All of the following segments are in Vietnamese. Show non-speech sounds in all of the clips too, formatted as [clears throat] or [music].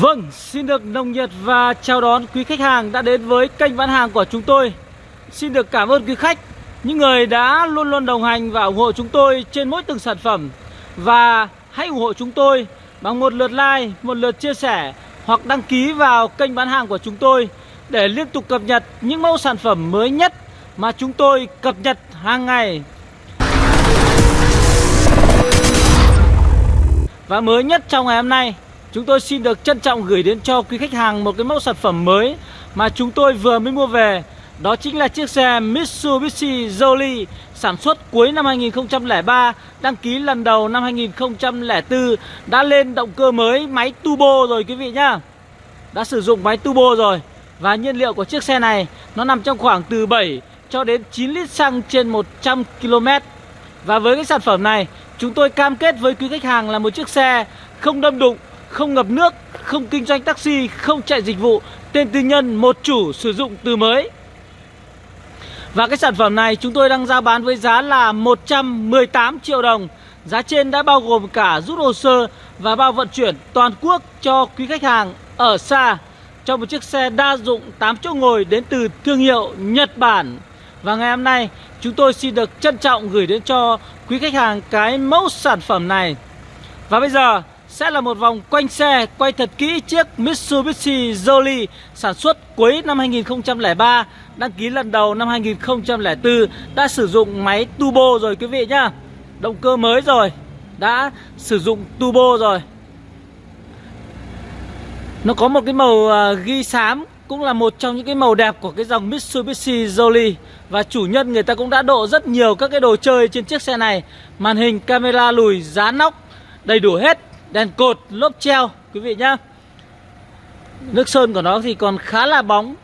Vâng, xin được nồng nhiệt và chào đón quý khách hàng đã đến với kênh bán hàng của chúng tôi. Xin được cảm ơn quý khách, những người đã luôn luôn đồng hành và ủng hộ chúng tôi trên mỗi từng sản phẩm. Và hãy ủng hộ chúng tôi bằng một lượt like, một lượt chia sẻ hoặc đăng ký vào kênh bán hàng của chúng tôi Để liên tục cập nhật những mẫu sản phẩm mới nhất mà chúng tôi cập nhật hàng ngày. Và mới nhất trong ngày hôm nay Chúng tôi xin được trân trọng gửi đến cho quý khách hàng một cái mẫu sản phẩm mới Mà chúng tôi vừa mới mua về. Đó chính là chiếc xe Mitsubishi Jolie Sản xuất cuối năm 2003 Đăng ký lần đầu năm 2004 Đã lên động cơ mới máy turbo rồi quý vị nhá. Đã sử dụng máy turbo rồi Và nhiên liệu của chiếc xe này Nó nằm trong khoảng từ 7 cho đến 9 lít xăng trên 100 km Và với cái sản phẩm này Chúng tôi cam kết với quý khách hàng là một chiếc xe không đâm đụng, không ngập nước, không kinh doanh taxi, không chạy dịch vụ, tên tư nhân, một chủ sử dụng từ mới. Và cái sản phẩm này chúng tôi đang giao bán với giá là 118 triệu đồng. Giá trên đã bao gồm cả rút hồ sơ và bao vận chuyển toàn quốc cho quý khách hàng ở xa cho một chiếc xe đa dụng 8 chỗ ngồi đến từ thương hiệu Nhật Bản. Và ngày hôm nay chúng tôi xin được trân trọng gửi đến cho quý khách hàng cái mẫu sản phẩm này Và bây giờ sẽ là một vòng quanh xe quay thật kỹ chiếc Mitsubishi Jolie sản xuất cuối năm 2003 Đăng ký lần đầu năm 2004 Đã sử dụng máy turbo rồi quý vị nhá. Động cơ mới rồi Đã sử dụng turbo rồi. Nó có một cái màu à, ghi xám cũng là một trong những cái màu đẹp của cái dòng Mitsubishi Jolie. Và chủ nhân người ta cũng đã độ rất nhiều các cái đồ chơi trên chiếc xe này. Màn hình camera lùi, giá nóc, đầy đủ hết. Đèn cột, lốp treo quý vị nhá Nước sơn của nó thì còn khá là bóng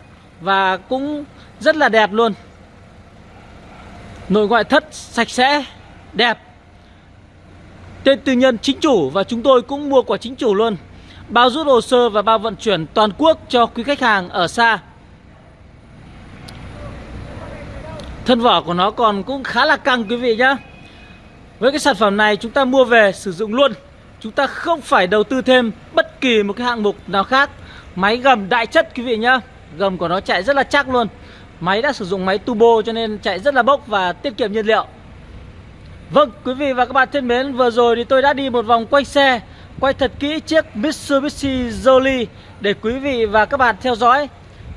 Và cũng rất là đẹp luôn Nội ngoại thất sạch sẽ, đẹp Tên tư nhân chính chủ và chúng tôi cũng mua của chính chủ luôn bao rút hồ sơ và bao vận chuyển toàn quốc cho quý khách hàng ở xa. Thân vỏ của nó còn cũng khá là căng quý vị nhá. Với cái sản phẩm này chúng ta mua về sử dụng luôn. Chúng ta không phải đầu tư thêm bất kỳ một cái hạng mục nào khác. Máy gầm đại chất quý vị nhá. Gầm của nó chạy rất là chắc luôn. Máy đã sử dụng máy turbo cho nên chạy rất là bốc và tiết kiệm nhiên liệu. Vâng, quý vị và các bạn thân mến, vừa rồi thì tôi đã đi một vòng quay xe quay thật kỹ chiếc Mitsubishi Jolie để quý vị và các bạn theo dõi.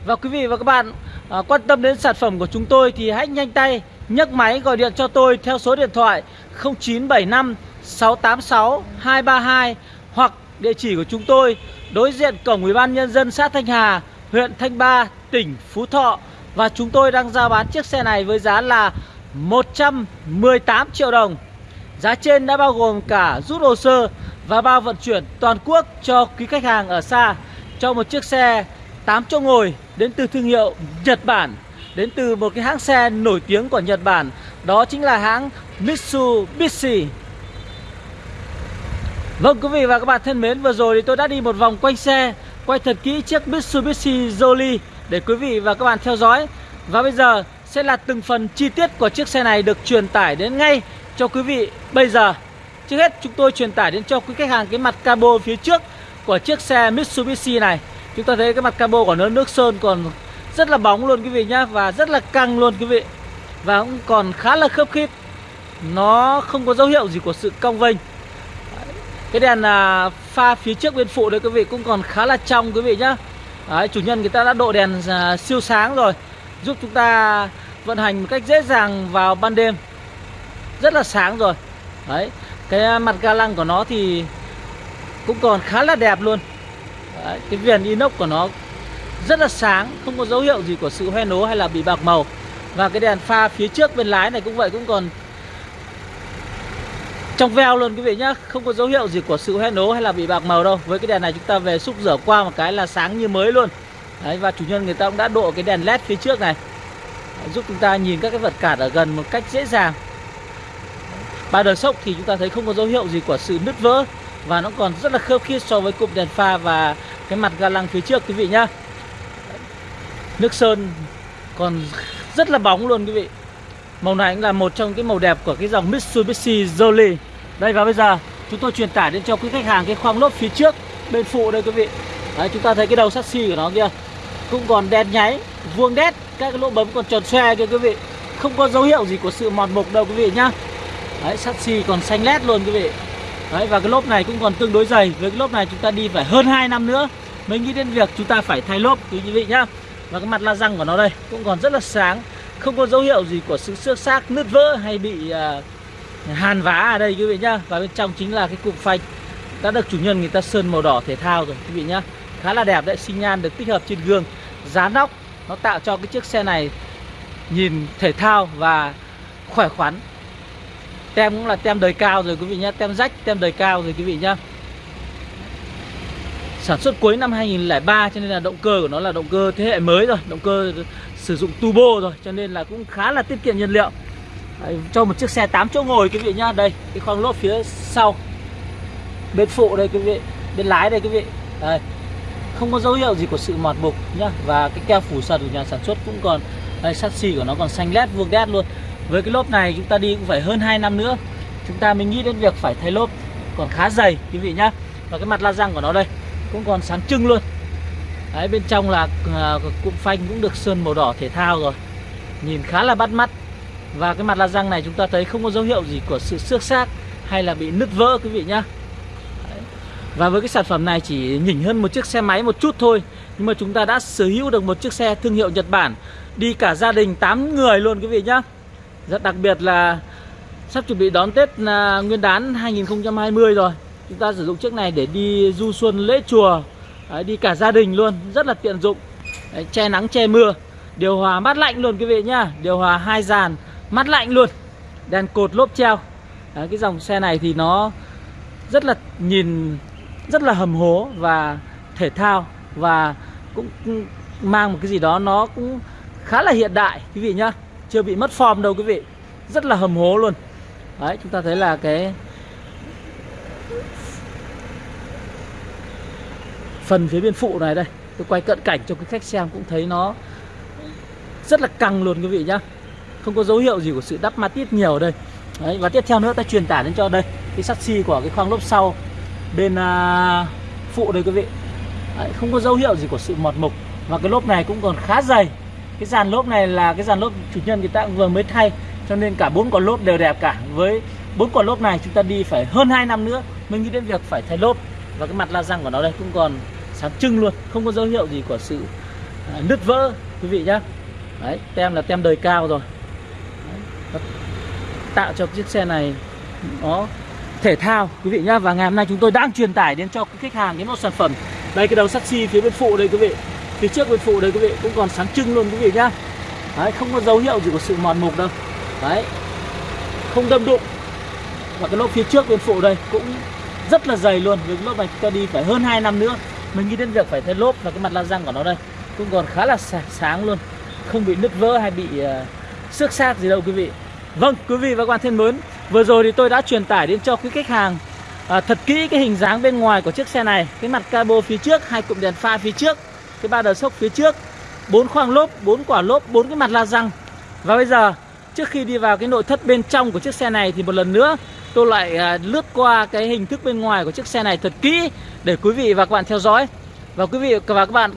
Và quý vị và các bạn à, quan tâm đến sản phẩm của chúng tôi thì hãy nhanh tay nhấc máy gọi điện cho tôi theo số điện thoại 0975 686 232 hoặc địa chỉ của chúng tôi đối diện cổng Ủy ban nhân dân xã Thanh Hà, huyện Thanh Ba, tỉnh Phú Thọ và chúng tôi đang giao bán chiếc xe này với giá là 118 triệu đồng. Giá trên đã bao gồm cả rút hồ sơ và bao vận chuyển toàn quốc cho quý khách hàng ở xa cho một chiếc xe 8 chỗ ngồi đến từ thương hiệu Nhật Bản đến từ một cái hãng xe nổi tiếng của Nhật Bản đó chính là hãng Mitsubishi Vâng quý vị và các bạn thân mến, vừa rồi thì tôi đã đi một vòng quanh xe, quay thật kỹ chiếc Mitsubishi Jolly để quý vị và các bạn theo dõi. Và bây giờ sẽ là từng phần chi tiết của chiếc xe này được truyền tải đến ngay cho quý vị bây giờ. Trước hết, chúng tôi truyền tải đến cho quý khách hàng cái mặt cabo phía trước của chiếc xe Mitsubishi này. Chúng ta thấy cái mặt cabo của nó nước sơn còn rất là bóng luôn quý vị nhá, Và rất là căng luôn quý vị. Và cũng còn khá là khớp khít. Nó không có dấu hiệu gì của sự cong vênh. Cái đèn à, pha phía trước bên phụ đấy quý vị cũng còn khá là trong quý vị nhá. Đấy, Chủ nhân người ta đã độ đèn à, siêu sáng rồi Giúp chúng ta vận hành một cách dễ dàng vào ban đêm. Rất là sáng rồi. Đấy cái à, mặt ga lăng của nó thì cũng còn khá là đẹp luôn. Đấy, cái viền inox của nó rất là sáng không có dấu hiệu gì của sự hoen ố hay là bị bạc màu. Và cái đèn pha phía trước bên lái này cũng vậy cũng còn trong veo luôn quý vị nhá không có dấu hiệu gì của sự hoen ố hay là bị bạc màu đâu. Với cái đèn này chúng ta về xúc rửa qua một cái là sáng như mới luôn. Đấy, và chủ nhân người ta cũng đã độ cái đèn led phía trước này. Đấy, giúp chúng ta nhìn các cái vật cản ở gần một cách dễ dàng. Ba đời sốc thì chúng ta thấy không có dấu hiệu gì của sự nứt vỡ. Và nó còn rất là khớp khít so với cụm đèn pha và cái mặt ga lăng phía trước quý vị nhá. Nước sơn còn rất là bóng luôn quý vị. Màu này cũng là một trong cái màu đẹp của cái dòng Mitsubishi Jolie Đây và bây giờ chúng tôi truyền tải đến cho quý khách hàng cái khoang lốp phía trước bên phụ đây quý vị. Đấy, chúng ta thấy cái đầu sắt xi của nó kia cũng còn đen nháy vuông đét các cái lỗ bấm còn tròn xoe kia quý vị. Không có dấu hiệu gì của sự mòn mục đâu quý vị nhá. Đấy sắt xi còn xanh lét luôn quý vị. Đấy và cái lốp này cũng còn tương đối dày. Với cái lốp này chúng ta đi phải hơn 2 năm nữa mới nghĩ đến việc chúng ta phải thay lốp quý vị nhá. Và cái mặt la răng của nó đây cũng còn rất là sáng không có dấu hiệu gì của sự xước xác nứt vỡ hay bị uh, hàn vá ở đây quý vị nhá. Và bên trong chính là cái cục phanh đã được chủ nhân người ta sơn màu đỏ thể thao rồi quý vị nhá. Khá là đẹp đấy sinh nhan được tích hợp trên gương. Dán nóc nó tạo cho cái chiếc xe này nhìn thể thao và khỏe khoắn. Tem cũng là tem đời cao rồi quý vị nhé tem rách tem đời cao rồi quý vị nhá. Sản xuất cuối năm 2003 cho nên là động cơ của nó là động cơ thế hệ mới rồi động cơ sử dụng turbo rồi cho nên là cũng khá là tiết kiệm nhiên liệu. Đấy, cho một chiếc xe 8 chỗ ngồi quý vị nhá. Đây cái khoang lốp phía sau bên phụ đây quý vị bên lái đây quý vị. Đây không có dấu hiệu gì của sự mọt mục nhá. Và cái keo phủ sần của nhà sản xuất cũng còn đây sắt xi của nó còn xanh lét vuông đét luôn. Với cái lốp này chúng ta đi cũng phải hơn 2 năm nữa. Chúng ta mới nghĩ đến việc phải thay lốp còn khá dày quý vị nhá. Và cái mặt la răng của nó đây cũng còn sáng trưng luôn đấy, bên trong là à, cụm phanh cũng được sơn màu đỏ thể thao rồi. Nhìn khá là bắt mắt. Và cái mặt la răng này chúng ta thấy không có dấu hiệu gì của sự xước xác hay là bị nứt vỡ, quý vị nhá. Và với cái sản phẩm này chỉ nhỉnh hơn một chiếc xe máy một chút thôi. Nhưng mà chúng ta đã sở hữu được một chiếc xe thương hiệu Nhật Bản. Đi cả gia đình 8 người luôn, quý vị nhá. Rất đặc biệt là sắp chuẩn bị đón Tết à, Nguyên đán 2020 rồi. Chúng ta sử dụng chiếc này để đi du xuân lễ chùa. Đấy, Đi cả gia đình luôn, rất là tiện dụng. Đấy, Che nắng che mưa. Điều hòa mát lạnh luôn quý vị nhá. Điều hòa hai dàn mát lạnh luôn. Đèn cột lốp treo. Đấy, Cái dòng xe này thì nó rất là nhìn rất là hầm hố và thể thao và cũng mang một cái gì đó nó cũng khá là hiện đại quý vị nhá. Chưa bị mất form đâu quý vị. Rất là hầm hố luôn. Đấy chúng ta thấy là cái phần phía bên phụ này đây. Tôi quay cận cảnh cho quý khách xem cũng thấy nó rất là căng luôn quý vị nhá. Không có dấu hiệu gì của sự đắp ma tiết nhiều ở đây. Đấy và tiếp theo nữa ta truyền tải đến cho đây cái sắt xi của cái khoang lốp sau bên à, phụ đây quý vị. Đấy, không có dấu hiệu gì của sự mọt mục. Và cái lốp này cũng còn khá dày. Cái dàn lốp này là cái dàn lốp chủ nhân người ta cũng vừa mới thay cho nên cả bốn con lốp đều đẹp cả. Với bốn con lốp này chúng ta đi phải hơn 2 năm nữa mới nghĩ đến việc phải thay lốp và cái mặt la răng của nó đây cũng còn sáng trưng luôn không có dấu hiệu gì của sự à, nứt vỡ quý vị nhá. Đấy tem là tem đời cao rồi. Đấy, tạo cho chiếc xe này nó thể thao quý vị nhá. Và ngày hôm nay chúng tôi đang truyền tải đến cho khách hàng cái một sản phẩm. Đây cái đầu sắt xi phía bên phụ đây quý vị. Phía trước bên phụ đây quý vị cũng còn sáng trưng luôn quý vị nhá. Đấy không có dấu hiệu gì của sự mòn mục đâu. Đấy không đâm đụng. Và cái lốp phía trước bên phụ đây cũng rất là dày luôn. Với cái lốp này chúng ta đi phải hơn 2 năm nữa. Mình nghĩ đến việc phải thay lốp và cái mặt la răng của nó đây cũng còn khá là sáng luôn. Không bị nứt vỡ hay bị uh, xước xác gì đâu quý vị. Vâng, quý vị và các bạn thân mến Vừa rồi thì tôi đã truyền tải đến cho quý khách hàng uh, Thật kỹ cái hình dáng bên ngoài của chiếc xe này. Cái mặt cabo phía trước, hai cụm đèn pha phía trước Cái ba đờ sốc phía trước bốn khoang lốp, bốn quả lốp, bốn cái mặt la răng. Và bây giờ trước khi đi vào cái nội thất bên trong của chiếc xe này Thì một lần nữa tôi lại à, lướt qua cái hình thức bên ngoài của chiếc xe này thật kỹ Để quý vị và các bạn theo dõi Và quý vị và các bạn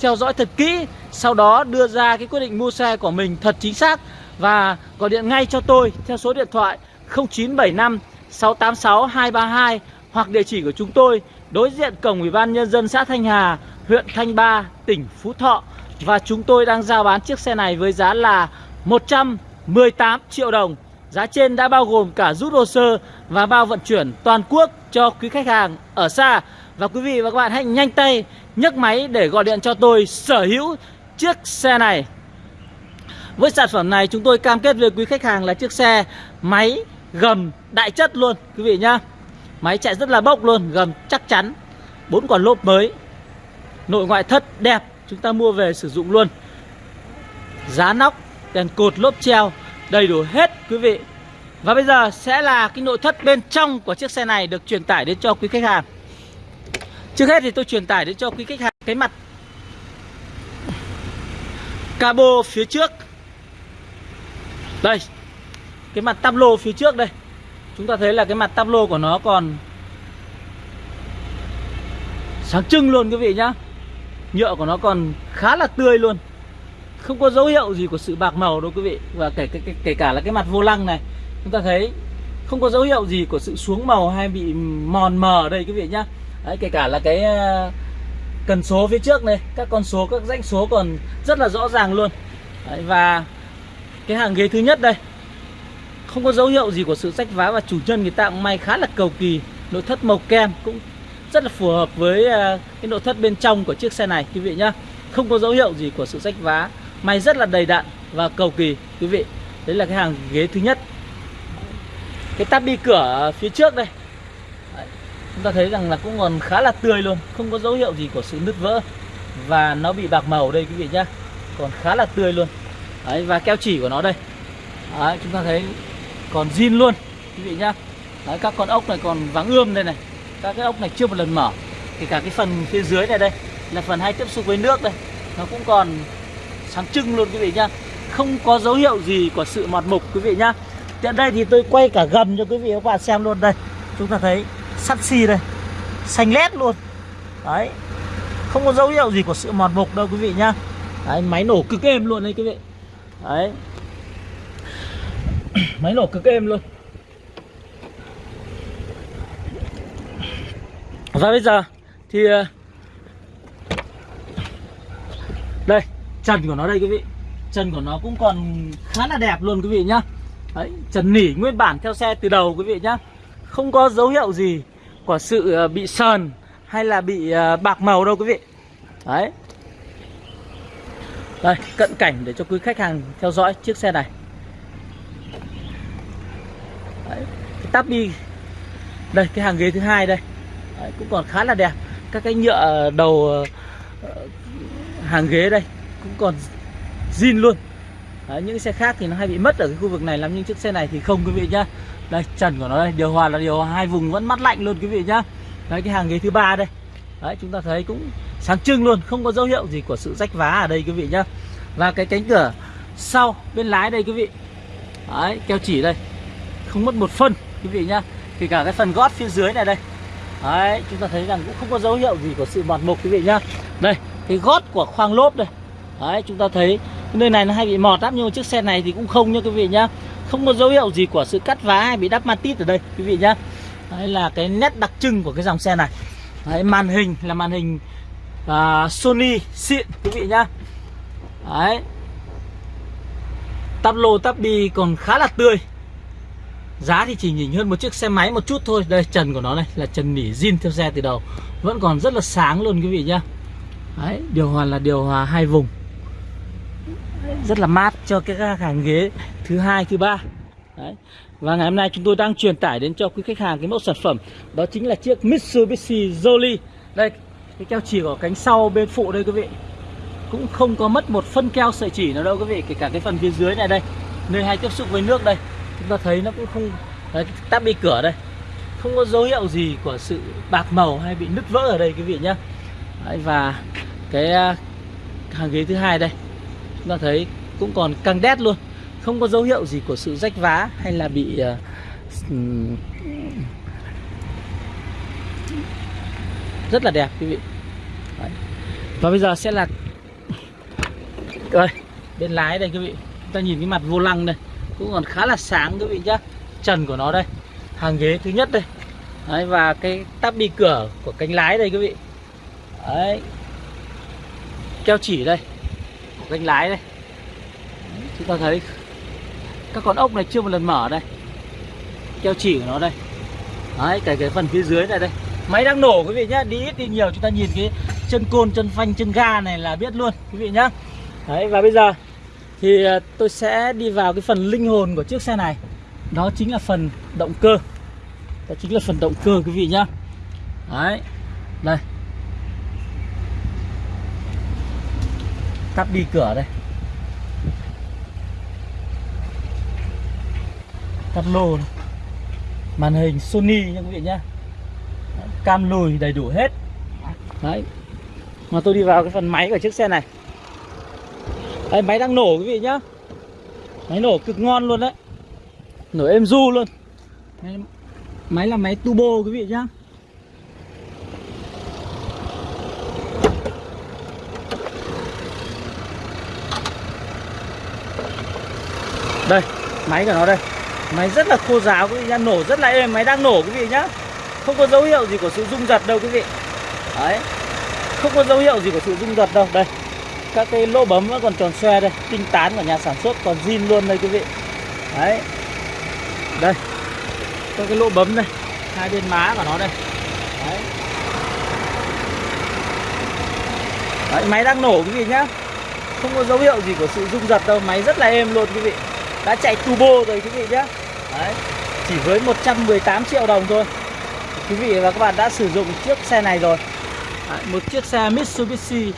theo dõi thật kỹ Sau đó đưa ra cái quyết định mua xe của mình thật chính xác và gọi điện ngay cho tôi theo số điện thoại 0975 686 232 hoặc địa chỉ của chúng tôi đối diện cổng Ủy ban Nhân dân xã Thanh Hà, huyện Thanh Ba, tỉnh Phú Thọ. Và chúng tôi đang giao bán chiếc xe này với giá là 118 triệu đồng. Giá trên đã bao gồm cả rút hồ sơ và bao vận chuyển toàn quốc cho quý khách hàng ở xa. Và quý vị và các bạn hãy nhanh tay nhấc máy để gọi điện cho tôi sở hữu chiếc xe này. Với sản phẩm này chúng tôi cam kết với quý khách hàng là chiếc xe máy gầm đại chất luôn quý vị nhá. Máy chạy rất là bốc luôn, gầm chắc chắn. bốn quả lốp mới. Nội ngoại thất đẹp, chúng ta mua về sử dụng luôn. Giá nóc, đèn cột lốp treo đầy đủ hết, quý vị. Và bây giờ sẽ là cái nội thất bên trong của chiếc xe này được truyền tải đến cho quý khách hàng. Trước hết thì tôi truyền tải đến cho quý khách hàng cái mặt cabo phía trước đây, Cái mặt tắp lô phía trước đây Chúng ta thấy là cái mặt tắp lô của nó còn sáng trưng luôn, quý vị nhá nhựa của nó còn khá là tươi luôn không có dấu hiệu gì của sự bạc màu đâu quý vị. Và kể kể, kể cả là cái mặt vô lăng này chúng ta thấy không có dấu hiệu gì của sự xuống màu hay bị mòn mờ đây quý vị nhá. Đấy, kể cả là cái ờ, cần số phía trước này các con số các danh số còn rất là rõ ràng luôn. Đấy, và cái hàng ghế thứ nhất đây không có dấu hiệu gì của sự rách vá và chủ nhân người ta cũng may khá là cầu kỳ. Nội thất màu kem cũng rất là phù hợp với ờ, cái nội thất bên trong của chiếc xe này quý vị nhá. Không có dấu hiệu gì của sự rách vá may rất là đầy đặn và cầu kỳ quý vị. Đấy là cái hàng ghế thứ nhất. Cái tắp đi cửa phía trước đây. Chúng ta thấy rằng là cũng còn khá là tươi luôn không có dấu hiệu gì của sự nứt vỡ và nó bị bạc màu đây quý vị nhá. Còn khá là tươi luôn. Đấy, và keo chỉ của nó đây. Đấy, chúng ta thấy còn zin luôn quý vị nhá. Đấy, các con ốc này còn vắng ươm đây này. Các cái ốc này chưa một lần mở. Thì cả cái phần phía dưới này đây là phần hay tiếp xúc với nước đây nó cũng còn sáng trưng luôn quý vị nhá. Không có dấu hiệu gì của sự mọt mục quý vị nhá. Tiện đây thì tôi quay cả gầm cho quý vị các bạn xem luôn đây. Chúng ta thấy sắt xi đây. Xanh lét luôn. Đấy. Không có dấu hiệu gì của sự mọt mục đâu quý vị nhá. Đấy, máy nổ cực êm luôn đấy quý vị. Đấy. [clears throat] Máy nổ cực êm luôn. Và bây giờ thì ờ, Đây Trần của nó đây quý vị. Trần của nó cũng còn khá là đẹp luôn quý vị nhá. Đấy, trần nỉ nguyên bản theo xe từ đầu quý vị nhá. Không có dấu hiệu gì của sự ờ, bị sờn hay là bị ờ, bạc màu đâu quý vị. Đấy. Đây, cận cảnh để cho quý khách hàng theo dõi chiếc xe này. Đấy, cái tắp đi. Đây, cái hàng ghế thứ hai đây. Đấy, Cũng còn khá là đẹp. Các cái nhựa đầu ờ, hàng ghế đây. Cũng còn zin luôn. Đấy, những xe khác thì nó hay bị mất ở cái khu vực này lắm nhưng chiếc xe này thì không quý vị nhá. Đây trần của nó đây điều hòa là điều hòa hai vùng vẫn mát lạnh luôn quý vị nhá. Đấy cái hàng ghế thứ ba đây. Đấy chúng ta thấy cũng sáng trưng luôn không có dấu hiệu gì của sự rách vá ở đây quý vị nhá. Và cái cánh cửa sau bên lái đây quý vị. Đấy keo chỉ đây. Không mất một phân quý vị nhá. Kể cả cái phần gót phía dưới này đây. Đấy chúng ta thấy rằng cũng không có dấu hiệu gì của sự mọt mục quý vị nhá. Đây cái gót của khoang lốp đây đấy chúng ta thấy cái nơi này nó hay bị mọt lắm nhưng mà chiếc xe này thì cũng không nha quý vị nhá. Không có dấu hiệu gì của sự cắt vá hay bị đắp matit ở đây quý vị nhá. Đấy là cái nét đặc trưng của cái dòng xe này. Đấy, màn hình là màn hình uh, Sony xịn quý vị nhá. Đấy. Tắp lô tắp bi còn khá là tươi. Giá thì chỉ nhỉnh hơn một chiếc xe máy một chút thôi. Đây trần của nó này là trần nỉ zin theo xe từ đầu. Vẫn còn rất là sáng luôn quý vị nhá. Đấy, điều hòa là điều hòa hai vùng rất là mát cho các hàng ghế thứ hai thứ ba. Đấy. và ngày hôm nay chúng tôi đang truyền tải đến cho quý khách hàng cái mẫu sản phẩm. Đó chính là chiếc Mitsubishi Jolly đây cái keo chỉ của cánh sau bên phụ đây quý vị. Cũng không có mất một phân keo sợi chỉ nào đâu quý vị kể cả cái phần phía dưới này đây. Nơi hay tiếp xúc với nước đây. Chúng ta thấy nó cũng không đấy, tắp cửa đây. Không có dấu hiệu gì của sự bạc màu hay bị nứt vỡ ở đây quý vị nhé đấy, và cái à, hàng ghế thứ hai đây chúng ta thấy cũng còn căng đét luôn. Không có dấu hiệu gì của sự rách vá hay là bị uh, rất là đẹp quý vị. Đấy. và bây giờ sẽ là [laughs] đây bên lái đây quý vị. Chúng ta nhìn cái mặt vô lăng đây. Cũng còn khá là sáng quý vị nhá. Trần của nó đây. Hàng ghế thứ nhất đây. Đấy, và cái tắp đi cửa của cánh lái đây quý vị. Đấy. keo chỉ đây gánh lái đây. Chúng ta thấy các con ốc này chưa một lần mở đây. Keo chỉ của nó đây. Đấy, cái cái phần phía dưới này đây. Máy đang nổ quý vị nhá. Đi ít đi nhiều, chúng ta nhìn cái chân côn, chân phanh, chân ga này là biết luôn, quý vị nhá. Đấy, và bây giờ thì à, tôi sẽ đi vào cái phần linh hồn của chiếc xe này. Đó chính là phần động cơ. Đó chính là phần động cơ, quý vị nhá. Đấy. Đây. Tắt đi cửa đây. Tắt lô này. màn hình Sony nha quý vị nhá. Cam lùi đầy đủ hết. Đấy. Mà tôi đi vào cái phần máy của chiếc xe này. Đây, máy đang nổ quý vị nhá. Máy nổ cực ngon luôn đấy. Nổ êm du luôn. Máy là máy turbo quý vị nhá. Đây máy của nó đây. Máy rất là khô ráo quý vị nhá Nổ rất là êm Máy đang nổ quý vị nhá. Không có dấu hiệu gì của sự rung giật đâu quý vị. Đấy Không có dấu hiệu gì của sự rung giật đâu. Đây Các cái lỗ bấm vẫn còn tròn xoe đây Tinh tán của nhà sản xuất còn zin luôn đây quý vị. Đấy. Đây Các cái lỗ bấm đây Hai bên má của nó đây. Đấy. Đấy, máy đang nổ quý vị nhá. Không có dấu hiệu gì của sự rung giật đâu Máy rất là êm luôn quý vị. Đã chạy turbo rồi quý vị nhá Đấy. Chỉ với 118 triệu đồng thôi. Quý vị và các bạn đã sử dụng chiếc xe này rồi. Đấy, Một chiếc xe Mitsubishi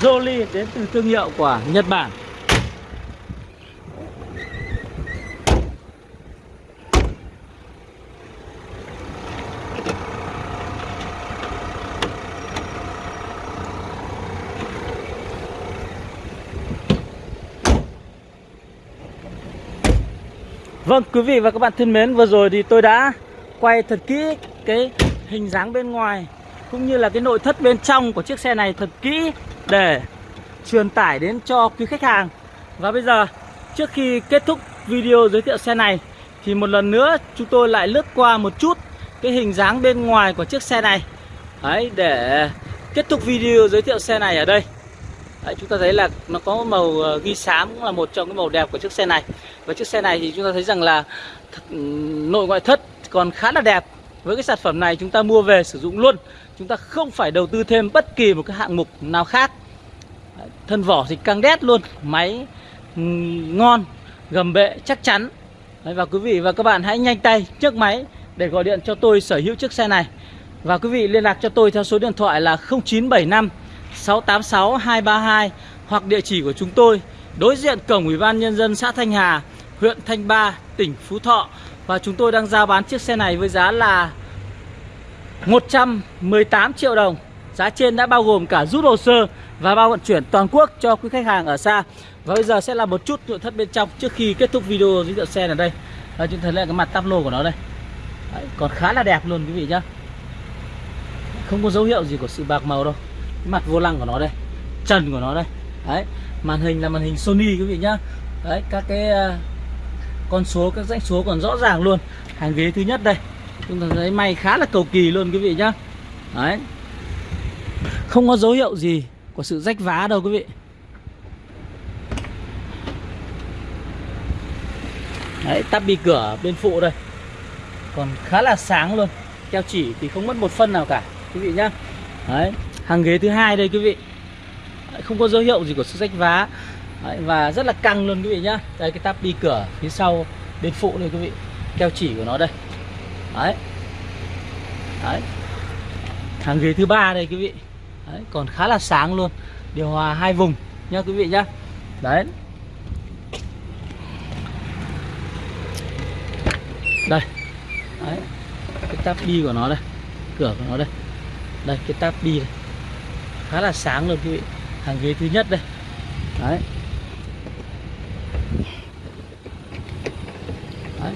Jolly đến từ thương hiệu của Nhật Bản Vâng quý vị và các bạn thân mến Vừa rồi thì tôi đã quay thật kỹ cái hình dáng bên ngoài Cũng như là cái nội thất bên trong của chiếc xe này thật kỹ Để truyền tải đến cho quý khách hàng. Và bây giờ trước khi kết thúc video giới thiệu xe này Thì một lần nữa chúng tôi lại lướt qua một chút cái hình dáng bên ngoài của chiếc xe này. Đấy để kết thúc video giới thiệu xe này ở đây. Đấy, chúng ta thấy là nó có màu ờ, ghi xám cũng là một trong cái màu đẹp của chiếc xe này và chiếc xe này thì chúng ta thấy rằng là ừ, nội ngoại thất còn khá là đẹp. Với cái sản phẩm này chúng ta mua về sử dụng luôn. Chúng ta không phải đầu tư thêm bất kỳ một cái hạng mục nào khác. Thân vỏ thì căng đét luôn máy ừ, ngon gầm bệ chắc chắn. Đấy, và quý vị và các bạn hãy nhanh tay nhấc máy để gọi điện cho tôi sở hữu chiếc xe này. Và quý vị liên lạc cho tôi theo số điện thoại là 0975 686 232 hoặc địa chỉ của chúng tôi đối diện cổng Ủy ban nhân dân xã Thanh Hà, huyện Thanh Ba, tỉnh Phú Thọ và chúng tôi đang giao bán chiếc xe này với giá là 118 triệu đồng. Giá trên đã bao gồm cả rút hồ sơ và bao vận chuyển toàn quốc cho quý khách hàng ở xa. Và bây giờ sẽ là một chút nội thất bên trong trước khi kết thúc video giới thiệu xe ở đây. Và chúng ta thấy cái mặt tắp lô của nó đây. Đấy, còn khá là đẹp luôn quý vị nhá. Không có dấu hiệu gì của sự bạc màu đâu cái mặt vô lăng của nó đây trần của nó đây đấy màn hình là màn hình Sony quý vị nhá đấy các cái ờ, con số các dãy số còn rõ ràng luôn. Hàng ghế thứ nhất đây. Chúng ta thấy may khá là cầu kỳ luôn quý vị nhá. Đấy. Không có dấu hiệu gì của sự rách vá đâu quý vị. Đấy, tắp bi cửa bên phụ đây. Còn khá là sáng luôn. Keo chỉ thì không mất một phân nào cả, quý vị nhá. Đấy. Hàng ghế thứ hai đây quý vị. Không có dấu hiệu gì của sự rách vá. Đấy, và rất là căng luôn quý vị nhá. Đây cái tắp đi cửa phía sau bên phụ này quý vị. Keo chỉ của nó đây. Đấy. Đấy. Hàng ghế thứ ba đây quý vị. Đấy, còn khá là sáng luôn. Điều hòa hai vùng nhá quý vị nhá. Đấy. Đây. Đấy. Cái tắp đi của nó đây. Cửa của nó đây. Đây cái tắp đi khá là sáng luôn quý vị. Hàng ghế thứ nhất đây. Đấy. Đấy.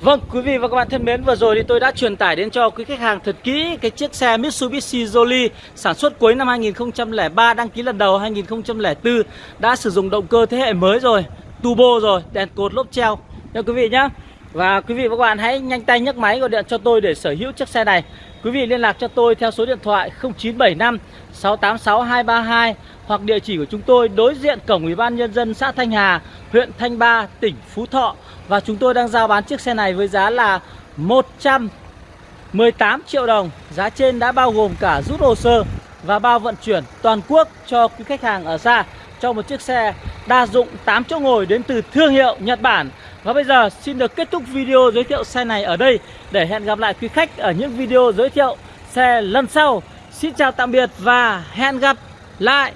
Vâng, quý vị và các bạn thân mến, vừa rồi thì tôi đã truyền tải đến cho quý khách hàng thật kỹ cái chiếc xe Mitsubishi Jolly sản xuất cuối năm 2003, đăng ký lần đầu 2004, đã sử dụng động cơ thế hệ mới rồi turbo rồi đèn cột lốp treo. Nha quý vị nhá và quý vị và các bạn hãy nhanh tay nhấc máy gọi điện cho tôi để sở hữu chiếc xe này quý vị liên lạc cho tôi theo số điện thoại 0975 686 232 hoặc địa chỉ của chúng tôi đối diện cổng ủy ban nhân dân xã Thanh Hà, huyện Thanh Ba, tỉnh Phú Thọ. Và chúng tôi đang giao bán chiếc xe này với giá là 118 triệu đồng. Giá trên đã bao gồm cả rút hồ sơ và bao vận chuyển toàn quốc cho quý khách hàng ở xa. Cho một chiếc xe đa dụng 8 chỗ ngồi đến từ thương hiệu Nhật Bản và bây giờ xin được kết thúc video giới thiệu xe này ở đây. Để hẹn gặp lại quý khách ở những video giới thiệu xe lần sau, Xin chào tạm biệt và hẹn gặp lại.